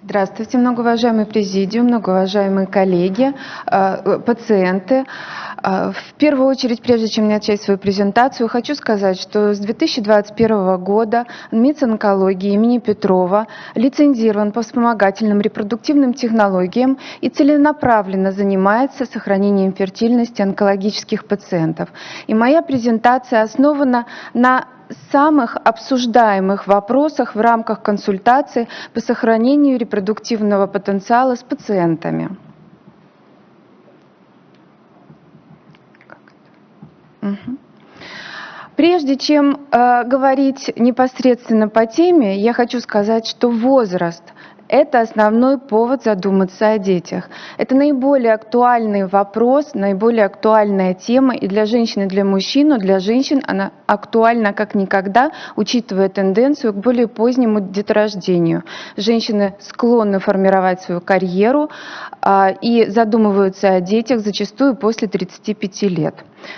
Здравствуйте, многоуважаемый президиум, многоуважаемые коллеги, э, пациенты. Э, в первую очередь, прежде чем начать свою презентацию, хочу сказать, что с 2021 года МИЦ онкологии имени Петрова лицензирован по вспомогательным репродуктивным технологиям и целенаправленно занимается сохранением фертильности онкологических пациентов. И моя презентация основана на самых обсуждаемых вопросах в рамках консультации по сохранению репродуктивного потенциала с пациентами. Прежде чем э, говорить непосредственно по теме, я хочу сказать, что возраст – это основной повод задуматься о детях. Это наиболее актуальный вопрос, наиболее актуальная тема и для женщин, и для мужчин, но для женщин она актуальна как никогда, учитывая тенденцию к более позднему деторождению. Женщины склонны формировать свою карьеру а, и задумываются о детях зачастую после 35 лет.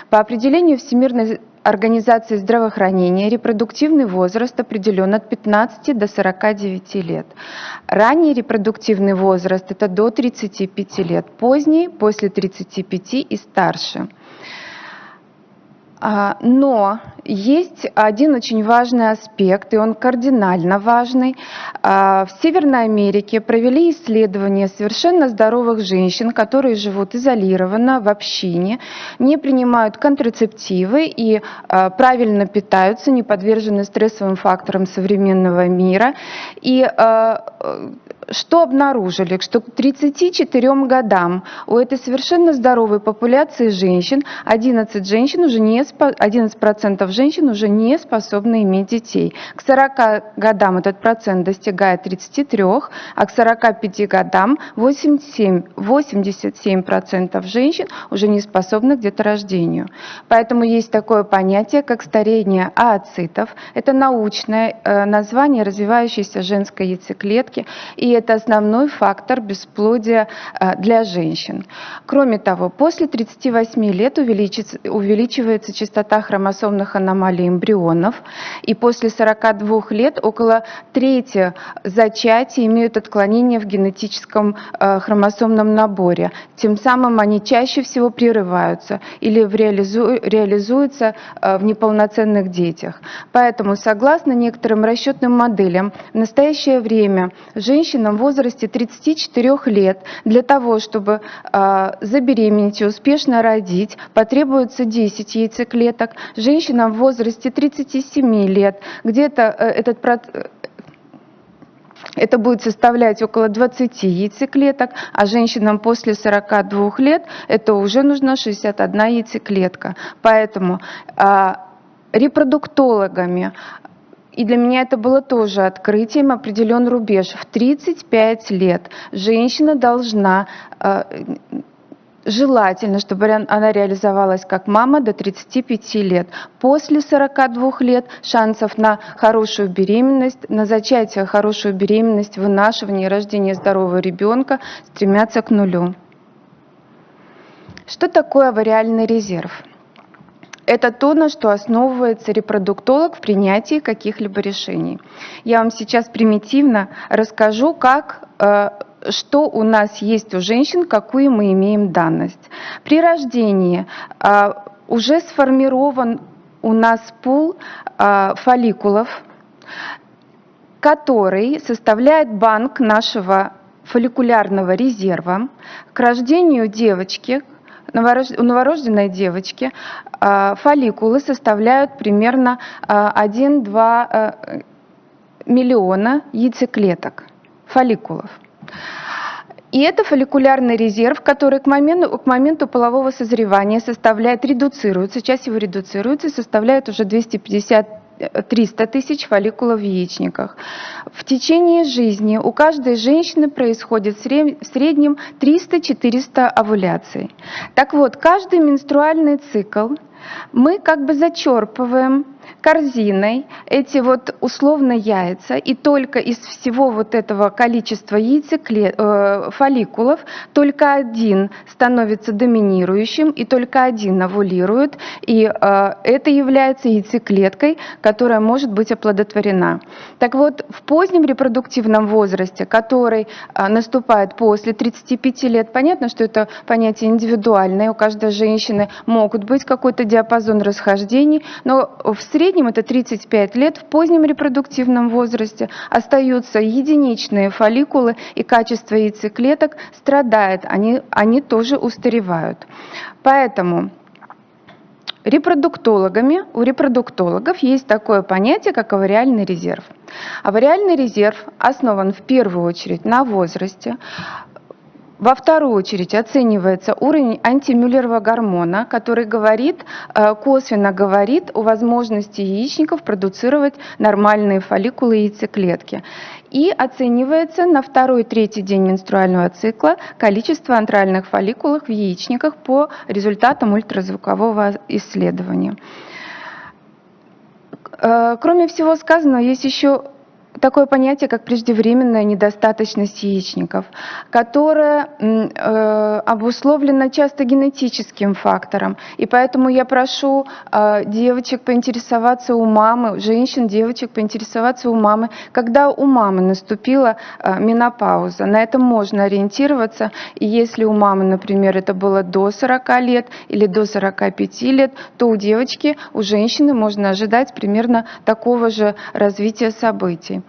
По определению Всемирной Организации здравоохранения репродуктивный возраст определен от 15 до 49 лет. Ранний репродуктивный возраст – это до 35 лет, поздний – после 35 и старше. А, но есть один очень важный аспект, и он кардинально важный. А, в Северной Америке провели исследования совершенно здоровых женщин, которые живут изолированно в общине, не принимают контрацептивы и а, правильно питаются, не подвержены стрессовым факторам современного мира. И что обнаружили? Что к 34 годам у этой совершенно здоровой популяции женщин 11%, женщин уже не, 11 женщин уже не способны иметь детей. К 40 годам этот процент достигает 33, а к 45 годам 87, 87% женщин уже не способны к деторождению. Поэтому есть такое понятие, как старение ооцитов. Это научное э, название развивающейся женской яйцеклетки. И это основной фактор бесплодия э, для женщин. Кроме того, после 38 лет увеличивается частота хромосомных эмбрионов, и после 42 лет около трети зачатий имеют отклонения в генетическом э, хромосомном наборе. Тем самым они чаще всего прерываются или реализуются э, в неполноценных детях. Поэтому, согласно некоторым расчетным моделям, в настоящее время женщинам в возрасте 34 лет для того, чтобы э, забеременеть и успешно родить, потребуется 10 яйцеклеток. Женщинам в возрасте 37 лет где-то э, этот это будет составлять около 20 яйцеклеток, а женщинам после 42 лет это уже нужно 61 яйцеклетка. Поэтому э, репродуктологами и для меня это было тоже открытием, определен рубеж. В 35 лет женщина должна э, Желательно, чтобы она реализовалась как мама до 35 лет. После 42 лет шансов на хорошую беременность, на зачатие хорошую беременность, вынашивание и рождение здорового ребенка стремятся к нулю. Что такое авариальный резерв? Это то, на что основывается репродуктолог в принятии каких-либо решений. Я вам сейчас примитивно расскажу, как э, что у нас есть у женщин, какую мы имеем данность. При рождении э, уже сформирован у нас пул э, фолликулов, который составляет банк нашего фолликулярного резерва. К рождению девочки, у новорожденной девочки а, фолликулы составляют примерно 1-2 а, а, миллиона яйцеклеток, фолликулов. И это фолликулярный резерв, который к моменту, к моменту полового созревания составляет, редуцируется, часть его редуцируется составляет уже 250 300 тысяч фолликулов в яичниках. В течение жизни у каждой женщины происходит в среднем 300-400 овуляций. Так вот, каждый менструальный цикл мы как бы зачерпываем корзиной эти вот условно яйца, и только из всего вот этого количества яйцеклет, э, фолликулов только один становится доминирующим, и только один овулирует, и э, это является яйцеклеткой, которая может быть оплодотворена. Так вот, в позднем репродуктивном возрасте, который э, наступает после 35 лет, понятно, что это понятие индивидуальное, у каждой женщины могут быть какой-то диапазон расхождений, но в среднем среднем это 35 лет, в позднем репродуктивном возрасте остаются единичные фолликулы и качество яйцеклеток страдает, они, они тоже устаревают. Поэтому репродуктологами, у репродуктологов есть такое понятие, как авариальный резерв. Авариальный резерв основан в первую очередь на возрасте, во вторую очередь оценивается уровень антимюллерова гормона, который говорит, э, косвенно говорит о возможности яичников продуцировать нормальные фолликулы яйцеклетки. И оценивается на второй-третий день менструального цикла количество антральных фолликулов в яичниках по результатам ультразвукового исследования. Э, кроме всего сказанного, есть еще такое понятие, как преждевременная недостаточность яичников, которая э, обусловлена часто генетическим фактором. И поэтому я прошу э, девочек поинтересоваться у мамы, женщин, девочек поинтересоваться у мамы, когда у мамы наступила э, менопауза. На этом можно ориентироваться. И если у мамы, например, это было до 40 лет или до 45 лет, то у девочки, у женщины можно ожидать примерно такого же развития событий.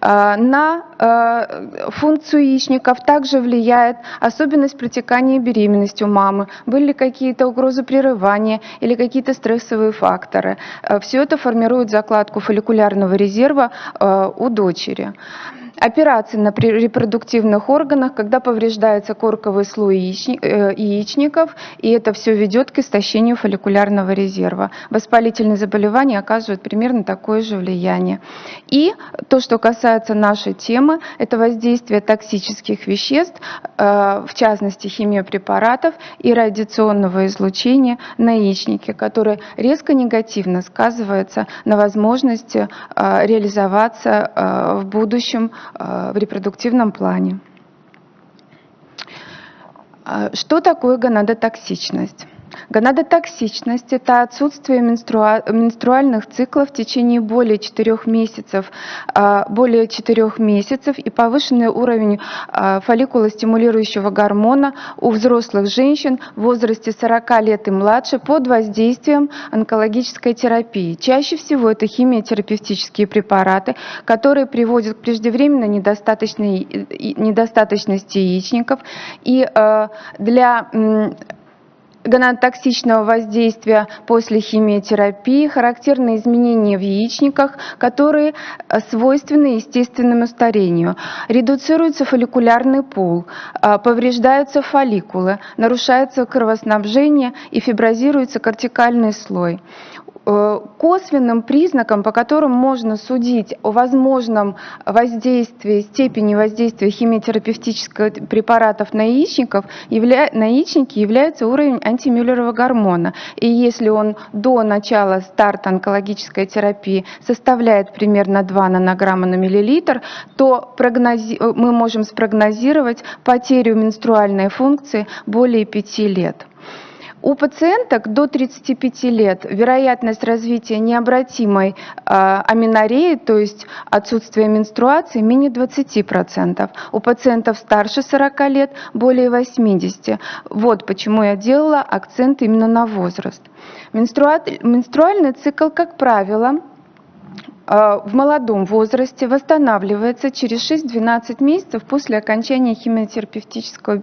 Э, на э, функцию яичников также влияет особенность протекания беременности у мамы, были ли какие-то угрозы прерывания или какие-то стрессовые факторы. Э, Все это формирует закладку фолликулярного резерва у дочери. Операции на репродуктивных органах, когда повреждается корковый слой яичников, и это все ведет к истощению фолликулярного резерва. Воспалительные заболевания оказывают примерно такое же влияние. И то, что касается нашей темы, это воздействие токсических веществ, э, в частности химиопрепаратов и радиационного излучения на яичники, которое резко негативно сказывается на возможности э, реализоваться в будущем Э, в репродуктивном плане. Что такое гонадотоксичность? Гонадотоксичность – это отсутствие менструальных циклов в течение более 4 месяцев, а, более 4 месяцев и повышенный уровень а, фолликулостимулирующего гормона у взрослых женщин в возрасте 40 лет и младше под воздействием онкологической терапии. Чаще всего это химиотерапевтические препараты, которые приводят к преждевременной недостаточности яичников. И а, для гонадотоксичного воздействия после химиотерапии характерны изменения в яичниках, которые э, свойственны естественному старению. Редуцируется фолликулярный пул, э, повреждаются фолликулы, нарушается кровоснабжение и фиброзируется кортикальный слой. Э, косвенным признаком, по которым можно судить о возможном воздействии, степени воздействия химиотерапевтических препаратов на яичников, явля, на яичники является уровень антимюллерова гормона. И если он до начала старта онкологической терапии составляет примерно 2 нанограмма на миллилитр, то прогнози, мы можем спрогнозировать потерю менструальной функции более 5 лет. У пациенток до 35 лет вероятность развития необратимой э, аминореи, то есть отсутствия менструации, менее 20%. У пациентов старше 40 лет более 80%. Вот почему я делала акцент именно на возраст. Менструальный цикл, как правило, а, в молодом возрасте восстанавливается через 6-12 месяцев после окончания химиотерапевтического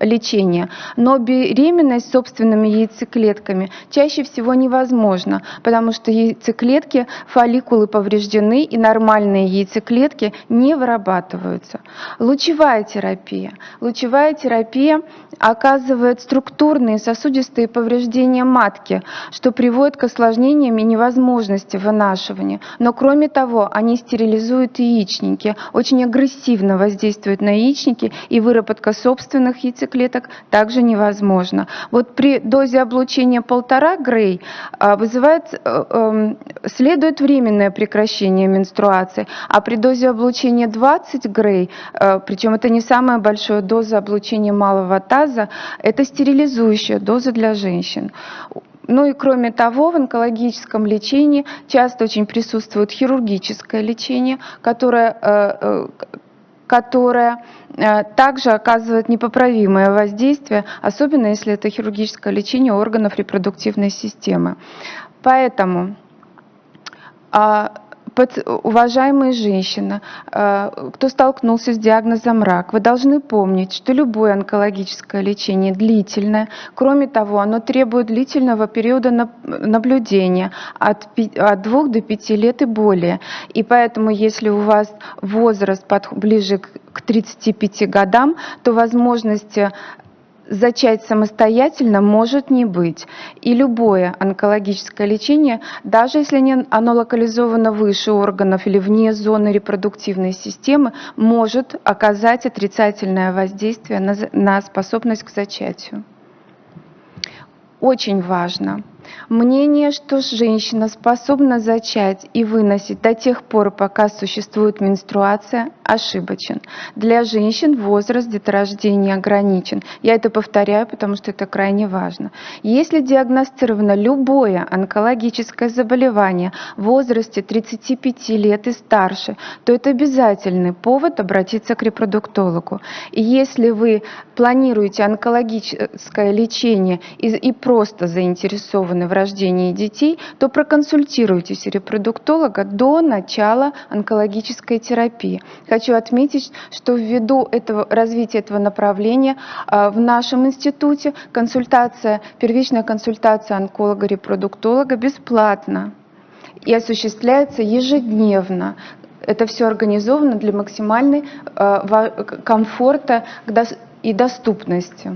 лечения. Но беременность собственными яйцеклетками чаще всего невозможна, потому что яйцеклетки, фолликулы повреждены и нормальные яйцеклетки не вырабатываются. Лучевая терапия. Лучевая терапия оказывает структурные сосудистые повреждения матки, что приводит к осложнениям и невозможности вынашивания. Но Но кроме того, они стерилизуют яичники, очень агрессивно воздействуют на яичники, и выработка собственных яйцеклеток также невозможна. Вот при дозе облучения полтора Грей а, вызывает, э, эм, следует временное прекращение менструации, а при дозе облучения 20 Грей, э, причем это не самая большая доза облучения малого таза, это стерилизующая доза для женщин. Ну и кроме того, в онкологическом лечении часто очень присутствует хирургическое лечение, которое, э, э, которое э, также оказывает непоправимое воздействие, особенно если это хирургическое лечение органов репродуктивной системы. Поэтому а, уважаемые женщины, э, кто столкнулся с диагнозом рак, вы должны помнить, что любое онкологическое лечение длительное. Кроме того, оно требует длительного периода наблюдения от 2 до 5 лет и более. И поэтому, если у вас возраст ближе к 35 годам, то возможности зачать самостоятельно может не быть. И любое онкологическое лечение, даже если оно локализовано выше органов или вне зоны репродуктивной системы, может оказать отрицательное воздействие на, способность к зачатию. Очень важно – Мнение, что женщина способна зачать и выносить до тех пор, пока существует менструация, ошибочен. Для женщин возраст деторождения ограничен. Я это повторяю, потому что это крайне важно. Если диагностировано любое онкологическое заболевание в возрасте 35 лет и старше, то это обязательный повод обратиться к репродуктологу. И если вы планируете онкологическое лечение и, просто заинтересованы в рождении детей, то проконсультируйтесь у репродуктолога до начала онкологической терапии. Хочу отметить, что ввиду этого, развития этого направления а, в нашем институте консультация, первичная консультация онколога-репродуктолога бесплатна и осуществляется ежедневно. Это все организовано для максимальной э, комфорта и доступности.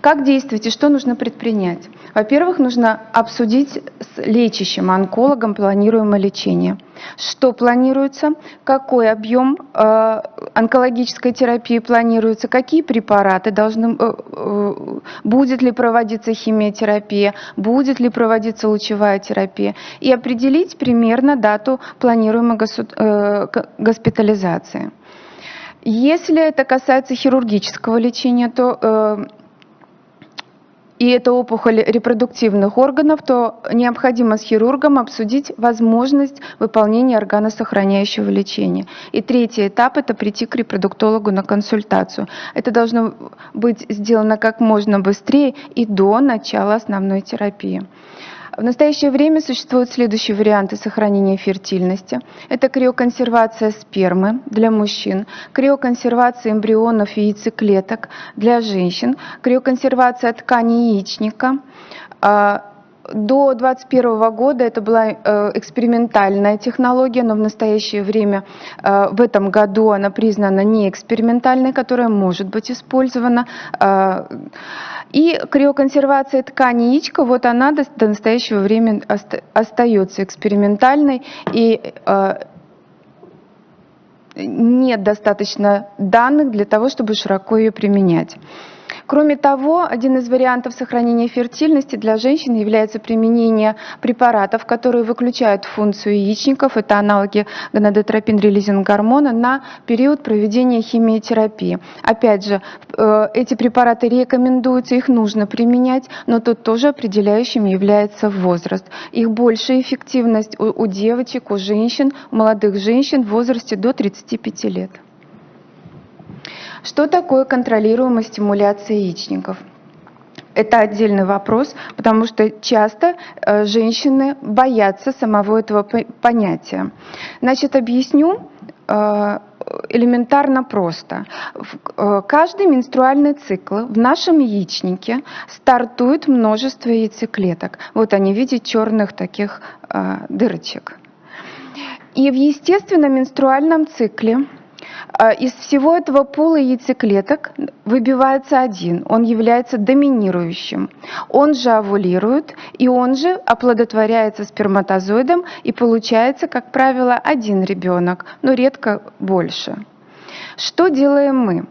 Как действовать и что нужно предпринять? Во-первых, нужно обсудить с лечащим онкологом планируемое лечение. Что планируется, какой объем э, онкологической терапии планируется, какие препараты должны, э, э, будет ли проводиться химиотерапия, будет ли проводиться лучевая терапия, и определить примерно дату планируемой э, госпитализации. Если это касается хирургического лечения, то э, и это опухоль репродуктивных органов, то необходимо с хирургом обсудить возможность выполнения органосохраняющего лечения. И третий этап – это прийти к репродуктологу на консультацию. Это должно быть сделано как можно быстрее и до начала основной терапии. В настоящее время существуют следующие варианты сохранения фертильности. Это криоконсервация спермы для мужчин, криоконсервация эмбрионов и яйцеклеток для женщин, криоконсервация ткани яичника, а, до 2021 года это была э, экспериментальная технология, но в настоящее время, э, в этом году она признана не экспериментальной, которая может быть использована. Э, и криоконсервация ткани яичка, вот она до, до настоящего времени остается экспериментальной, и нет достаточно данных для того, чтобы широко ее применять. Кроме того, один из вариантов сохранения фертильности для женщин является применение препаратов, которые выключают функцию яичников, это аналоги гонадотропин-релизинг гормона, на период проведения химиотерапии. Опять же, э, эти препараты рекомендуются, их нужно применять, но тут тоже определяющим является возраст. Их большая эффективность у, у девочек, у женщин, у молодых женщин в возрасте до 35 лет. Что такое контролируемая стимуляция яичников? Это отдельный вопрос, потому что часто э, женщины боятся самого этого понятия. Значит, объясню э, элементарно просто. Э, каждый менструальный цикл в нашем яичнике стартует множество яйцеклеток. Вот они в виде черных таких дырочек. И в естественном менструальном цикле из всего этого пула яйцеклеток выбивается один, он является доминирующим. Он же овулирует, и он же оплодотворяется сперматозоидом, и получается, как правило, один ребенок, но редко больше. Что делаем мы?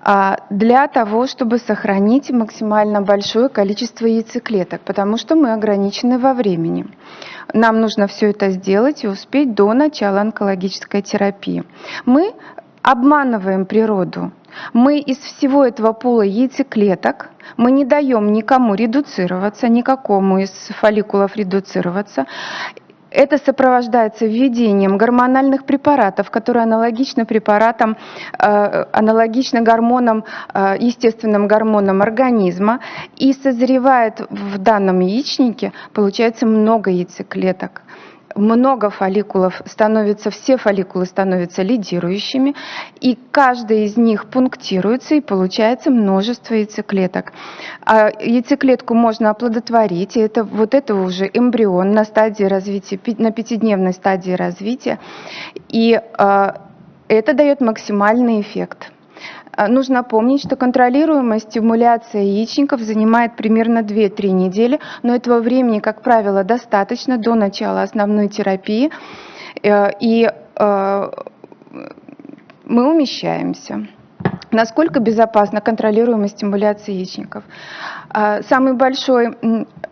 А, для того, чтобы сохранить максимально большое количество яйцеклеток, потому что мы ограничены во времени. Нам нужно все это сделать и успеть до начала онкологической терапии. Мы обманываем природу. Мы из всего этого пула яйцеклеток, мы не даем никому редуцироваться, никакому из фолликулов редуцироваться. Это сопровождается введением гормональных препаратов, которые аналогичны препаратам, э, аналогичны гормонам, э, естественным гормонам организма. И созревает в данном яичнике, получается много яйцеклеток много фолликулов становится, все фолликулы становятся лидирующими, и каждый из них пунктируется, и получается множество яйцеклеток. А яйцеклетку можно оплодотворить, и это, вот это уже эмбрион на стадии развития, на пятидневной стадии развития, и а, это дает максимальный эффект. А, нужно помнить, что контролируемая стимуляция яичников занимает примерно 2-3 недели, но этого времени, как правило, достаточно до начала основной терапии, э, и э, мы умещаемся. Насколько безопасна контролируемая стимуляция яичников? А, самый большой,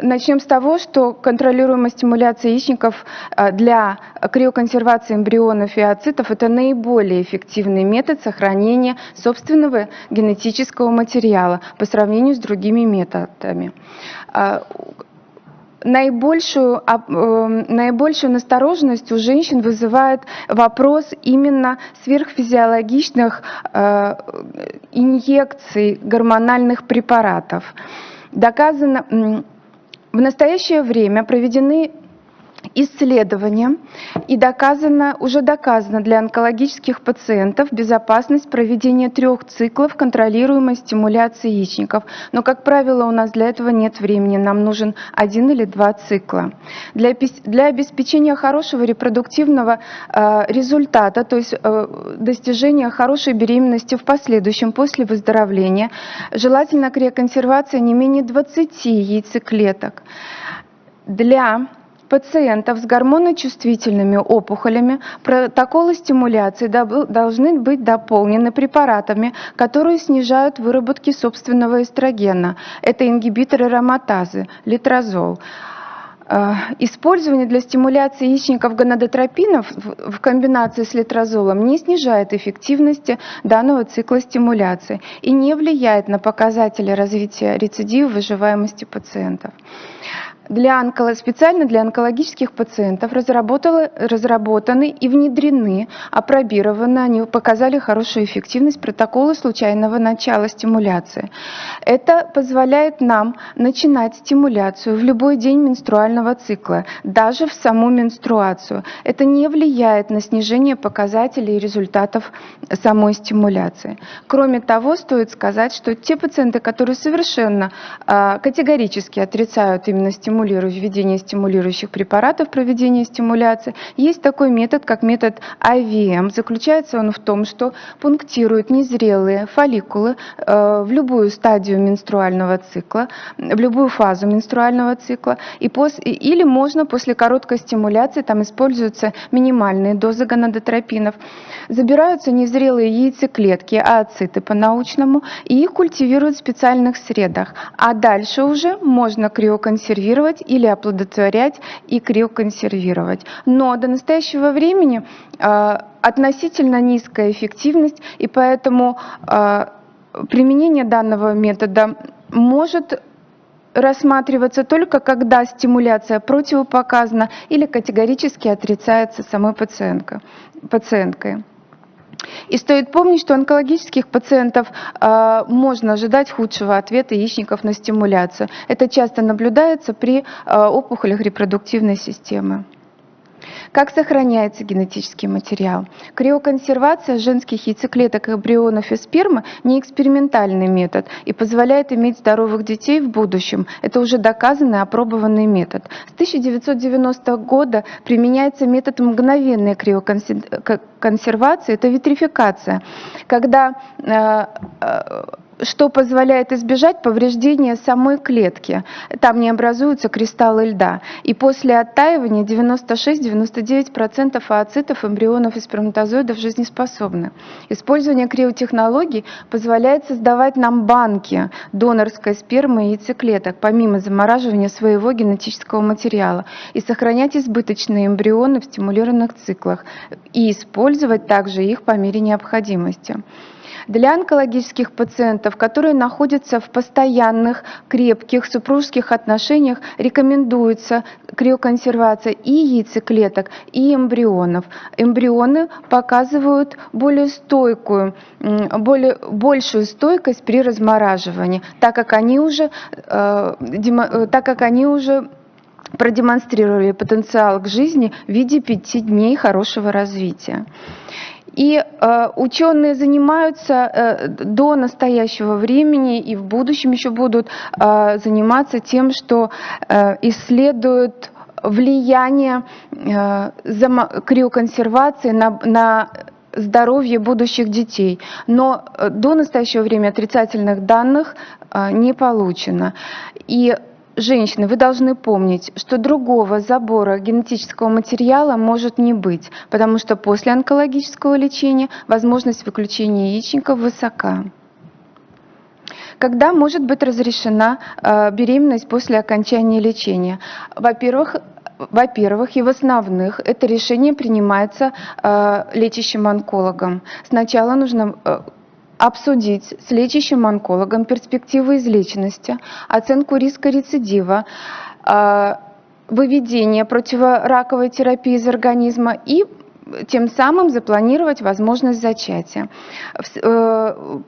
начнем с того, что контролируемая стимуляция яичников а, для криоконсервации эмбрионов и ацитов – это наиболее эффективный метод сохранения собственного генетического материала по сравнению с другими методами. А, наибольшую, эм, наибольшую настороженность у женщин вызывает вопрос именно сверхфизиологичных э, инъекций гормональных препаратов. Доказано, в настоящее время проведены исследования и доказано, уже доказано для онкологических пациентов безопасность проведения трех циклов контролируемой стимуляции яичников. Но, как правило, у нас для этого нет времени, нам нужен один или два цикла. Для, для обеспечения хорошего репродуктивного э, результата, то есть э, достижения хорошей беременности в последующем после выздоровления, желательно криоконсервация не менее 20 яйцеклеток. Для пациентов с гормоночувствительными опухолями протоколы стимуляции должны быть дополнены препаратами, которые снижают выработки собственного эстрогена. Это ингибиторы ароматазы, литрозол. Э, использование для стимуляции яичников гонадотропинов в комбинации с литрозолом не снижает эффективности данного цикла стимуляции и не влияет на показатели развития рецидива выживаемости пациентов для онколо... специально для онкологических пациентов разработаны и внедрены, опробированы, они показали хорошую эффективность протоколы случайного начала стимуляции. Это позволяет нам начинать стимуляцию в любой день менструального цикла, даже в саму менструацию. Это не влияет на снижение показателей и результатов самой стимуляции. Кроме того, стоит сказать, что те пациенты, которые совершенно а, категорически отрицают именно стимуляцию, стимулирующих, введение стимулирующих препаратов, проведение стимуляции. Есть такой метод, как метод IVM. Заключается он в том, что пунктирует незрелые фолликулы э, в любую стадию менструального цикла, в любую фазу менструального цикла. И пос, или можно после короткой стимуляции, там используются минимальные дозы гонадотропинов, забираются незрелые яйцеклетки, ооциты по-научному, и их культивируют в специальных средах. А дальше уже можно криоконсервировать консервировать или оплодотворять и криоконсервировать. Но до настоящего времени э, относительно низкая эффективность, и поэтому э, применение данного метода может рассматриваться только когда стимуляция противопоказана или категорически отрицается самой пациенткой. И стоит помнить, что онкологических пациентов э, можно ожидать худшего ответа яичников на стимуляцию. Это часто наблюдается при э, опухолях репродуктивной системы. Как сохраняется генетический материал? Криоконсервация женских яйцеклеток, эмбрионов и спермы не экспериментальный метод и позволяет иметь здоровых детей в будущем. Это уже доказанный, опробованный метод. С 1990 года применяется метод мгновенной криоконсервации, это витрификация, когда э, э, что позволяет избежать повреждения самой клетки. Там не образуются кристаллы льда. И после оттаивания 96-99% ооцитов, эмбрионов и сперматозоидов жизнеспособны. Использование криотехнологий позволяет создавать нам банки донорской спермы и яйцеклеток, помимо замораживания своего генетического материала, и сохранять избыточные эмбрионы в стимулированных циклах, и использовать также их по мере необходимости. Для онкологических пациентов, которые находятся в постоянных, крепких супружеских отношениях, рекомендуется криоконсервация и яйцеклеток, и эмбрионов. Эмбрионы показывают более стойкую, более, большую стойкость при размораживании, так как они уже, э, э так как они уже продемонстрировали потенциал к жизни в виде пяти дней хорошего развития. И э, ученые занимаются э, до настоящего времени и в будущем еще будут э, заниматься тем, что э, исследуют влияние э, криоконсервации на, на здоровье будущих детей. Но э, до настоящего времени отрицательных данных э, не получено. И Женщины, вы должны помнить, что другого забора генетического материала может не быть, потому что после онкологического лечения возможность выключения яичников высока. Когда может быть разрешена э, беременность после окончания лечения? Во-первых, во-первых, и в основных это решение принимается э, лечащим онкологом. Сначала нужно э, обсудить с лечащим онкологом перспективы излеченности, оценку риска рецидива, а, выведение противораковой терапии из организма и тем самым запланировать возможность зачатия. Э,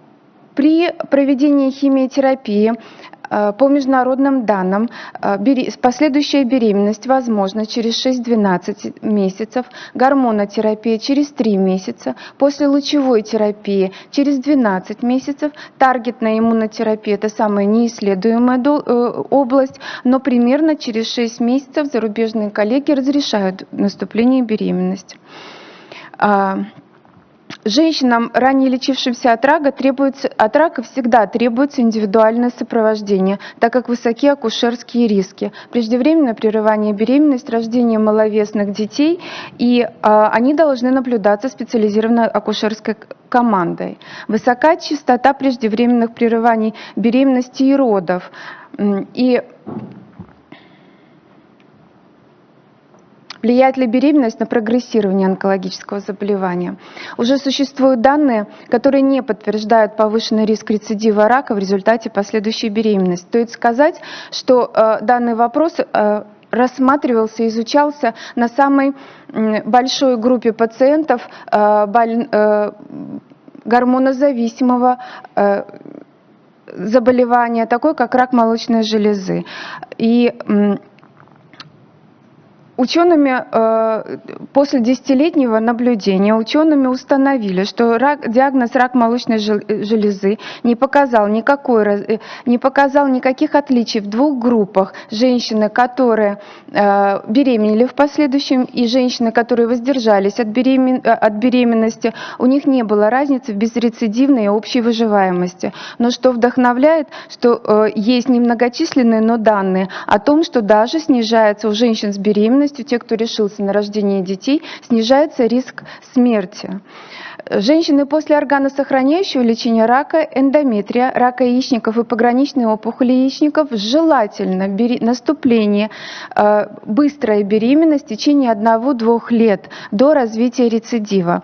при проведении химиотерапии по международным данным, э, последующая беременность возможна через 6-12 месяцев, гормонотерапия через 3 месяца, после лучевой терапии через 12 месяцев, таргетная иммунотерапия – это самая неисследуемая э, область, но примерно через 6 месяцев зарубежные коллеги разрешают наступление беременности. Женщинам, ранее лечившимся от рака, требуется, от рака всегда требуется индивидуальное сопровождение, так как высоки акушерские риски. Преждевременное прерывание беременности, рождение маловесных детей, и а, они должны наблюдаться специализированной акушерской командой. Высока частота преждевременных прерываний беременности и родов. И Влияет ли беременность на прогрессирование онкологического заболевания? Уже существуют данные, которые не подтверждают повышенный риск рецидива рака в результате последующей беременности. Стоит сказать, что э, данный вопрос э, рассматривался, изучался на самой большой группе пациентов э, э, гормонозависимого э, заболевания, такой как рак молочной железы. И Учеными э, после десятилетнего наблюдения учеными установили, что рак, диагноз рак молочной железы не показал, никакой, э, не показал никаких отличий в двух группах. Женщины, которые э, беременели в последующем, и женщины, которые воздержались от, беремен, от беременности, у них не было разницы в безрецидивной и общей выживаемости. Но что вдохновляет, что есть немногочисленные, но данные о том, что даже снижается у женщин с беременностью беременностью, те, кто решился на рождение детей, снижается риск смерти. Женщины после органосохраняющего лечения рака, эндометрия, рака яичников и пограничной опухоли яичников желательно бери, наступление э, быстрой беременности в течение 1-2 лет до развития рецидива.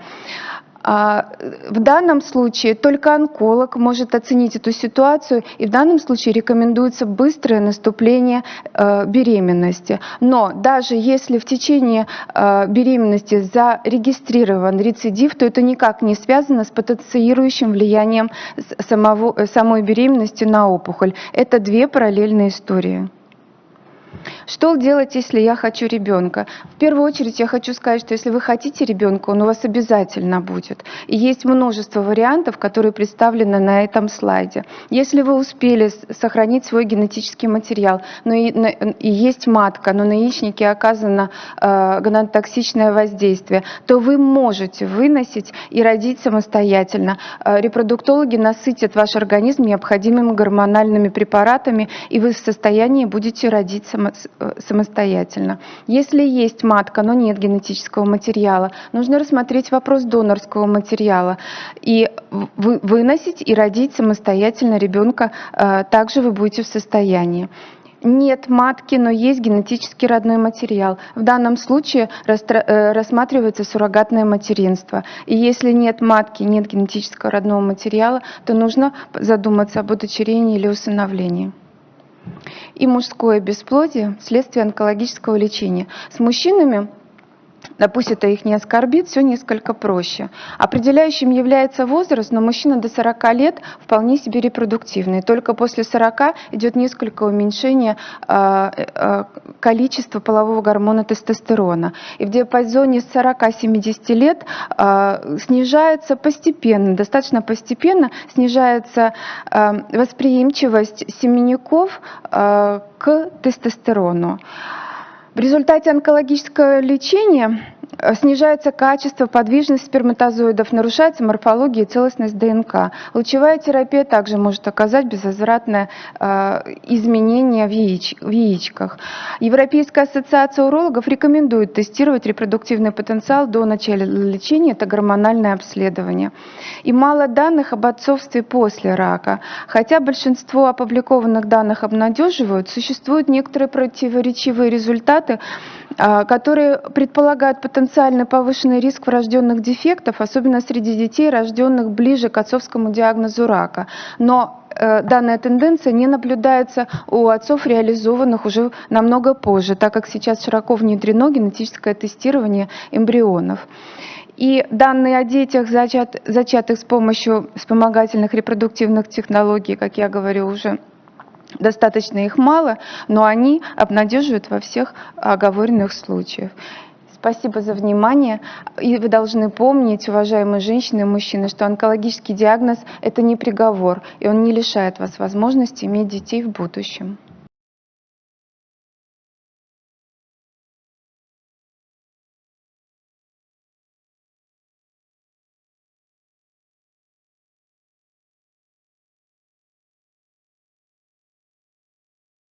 А, в данном случае только онколог может оценить эту ситуацию, и в данном случае рекомендуется быстрое наступление э, беременности. Но даже если в течение э, беременности зарегистрирован рецидив, то это никак не связано с потенциирующим влиянием самого, самой беременности на опухоль. Это две параллельные истории. Что делать, если я хочу ребенка? В первую очередь я хочу сказать, что если вы хотите ребенка, он у вас обязательно будет. И есть множество вариантов, которые представлены на этом слайде. Если вы успели сохранить свой генетический материал, но и, и есть матка, но на яичнике оказано э, гонотоксичное воздействие, то вы можете выносить и родить самостоятельно. Э, репродуктологи насытят ваш организм необходимыми гормональными препаратами, и вы в состоянии будете родить самостоятельно самостоятельно. Если есть матка, но нет генетического материала, нужно рассмотреть вопрос донорского материала и выносить и родить самостоятельно ребенка, э, также вы будете в состоянии нет матки, но есть генетически родной материал. В данном случае э, рассматривается суррогатное материнство. И если нет матки, нет генетического родного материала, то нужно задуматься об удочерении или усыновлении и мужское бесплодие вследствие онкологического лечения. С мужчинами пусть это их не оскорбит, все несколько проще. Определяющим является возраст, но мужчина до 40 лет вполне себе репродуктивный. Только после 40 идет несколько уменьшение э, э, количества полового гормона тестостерона. И в диапазоне с 40-70 лет э, снижается постепенно, достаточно постепенно снижается восприимчивость семенников к тестостерону. В результате онкологического лечения снижается качество, подвижность сперматозоидов, нарушается морфология и целостность ДНК. Лучевая терапия также может оказать безвозвратное э, изменение в, яич, в яичках. Европейская ассоциация урологов рекомендует тестировать репродуктивный потенциал до начала лечения, это гормональное обследование. И мало данных об отцовстве после рака. Хотя большинство опубликованных данных обнадеживают, существуют некоторые противоречивые результаты, э, которые предполагают потенциал потенциально повышенный риск врожденных дефектов, особенно среди детей, рожденных ближе к отцовскому диагнозу рака. Но э, данная тенденция не наблюдается у отцов, реализованных уже намного позже, так как сейчас широко внедрено генетическое тестирование эмбрионов. И данные о детях, зачат, зачатых с помощью вспомогательных репродуктивных технологий, как я говорю уже, достаточно их мало, но они обнадеживают во всех оговоренных случаях. Спасибо за внимание. И вы должны помнить, уважаемые женщины и мужчины, что онкологический диагноз – это не приговор, и он не лишает вас возможности иметь детей в будущем.